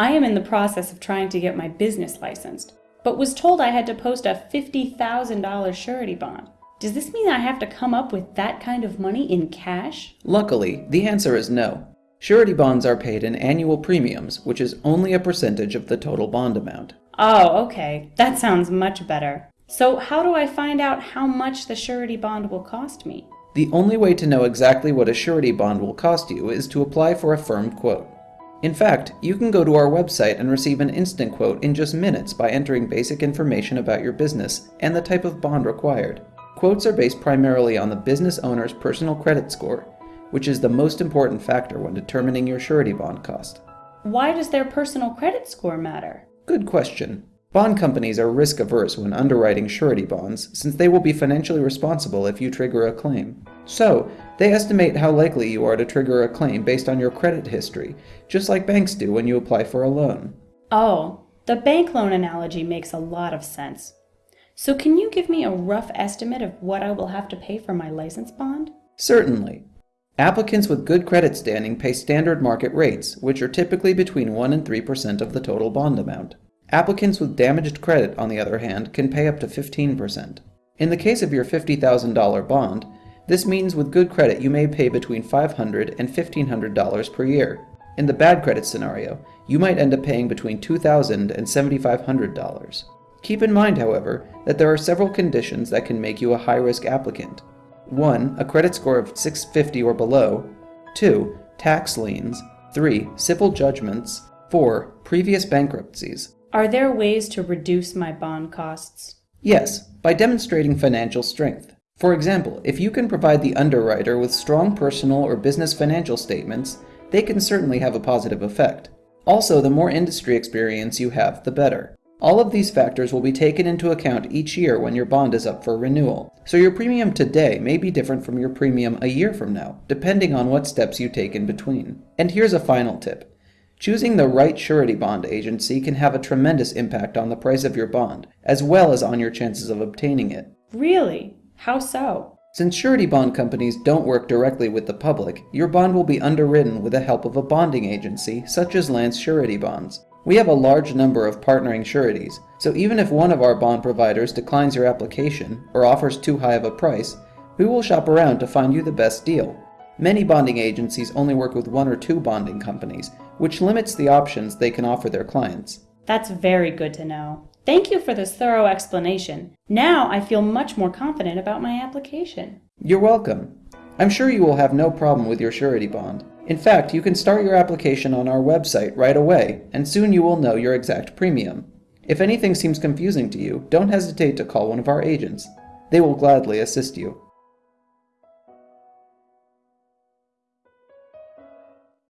I am in the process of trying to get my business licensed, but was told I had to post a $50,000 surety bond. Does this mean I have to come up with that kind of money in cash? Luckily, the answer is no. Surety bonds are paid in annual premiums, which is only a percentage of the total bond amount. Oh, okay. That sounds much better. So how do I find out how much the surety bond will cost me? The only way to know exactly what a surety bond will cost you is to apply for a firm quote. In fact, you can go to our website and receive an instant quote in just minutes by entering basic information about your business and the type of bond required. Quotes are based primarily on the business owner's personal credit score, which is the most important factor when determining your surety bond cost. Why does their personal credit score matter? Good question. Bond companies are risk averse when underwriting surety bonds since they will be financially responsible if you trigger a claim. So, they estimate how likely you are to trigger a claim based on your credit history, just like banks do when you apply for a loan. Oh, the bank loan analogy makes a lot of sense. So can you give me a rough estimate of what I will have to pay for my license bond? Certainly. Applicants with good credit standing pay standard market rates, which are typically between 1 and 3% of the total bond amount. Applicants with damaged credit, on the other hand, can pay up to 15%. In the case of your $50,000 bond, this means with good credit you may pay between $500 and $1,500 per year. In the bad credit scenario, you might end up paying between $2,000 and $7,500. Keep in mind, however, that there are several conditions that can make you a high-risk applicant. 1. A credit score of 650 or below. 2. Tax liens. 3. Civil judgments. 4. Previous bankruptcies. Are there ways to reduce my bond costs? Yes, by demonstrating financial strength. For example, if you can provide the underwriter with strong personal or business financial statements, they can certainly have a positive effect. Also, the more industry experience you have, the better. All of these factors will be taken into account each year when your bond is up for renewal. So your premium today may be different from your premium a year from now, depending on what steps you take in between. And here's a final tip. Choosing the right surety bond agency can have a tremendous impact on the price of your bond, as well as on your chances of obtaining it. Really? How so? Since surety bond companies don't work directly with the public, your bond will be underwritten with the help of a bonding agency, such as Lance Surety Bonds. We have a large number of partnering sureties, so even if one of our bond providers declines your application or offers too high of a price, we will shop around to find you the best deal. Many bonding agencies only work with one or two bonding companies, which limits the options they can offer their clients. That's very good to know. Thank you for this thorough explanation. Now I feel much more confident about my application. You're welcome. I'm sure you will have no problem with your surety bond. In fact, you can start your application on our website right away, and soon you will know your exact premium. If anything seems confusing to you, don't hesitate to call one of our agents. They will gladly assist you.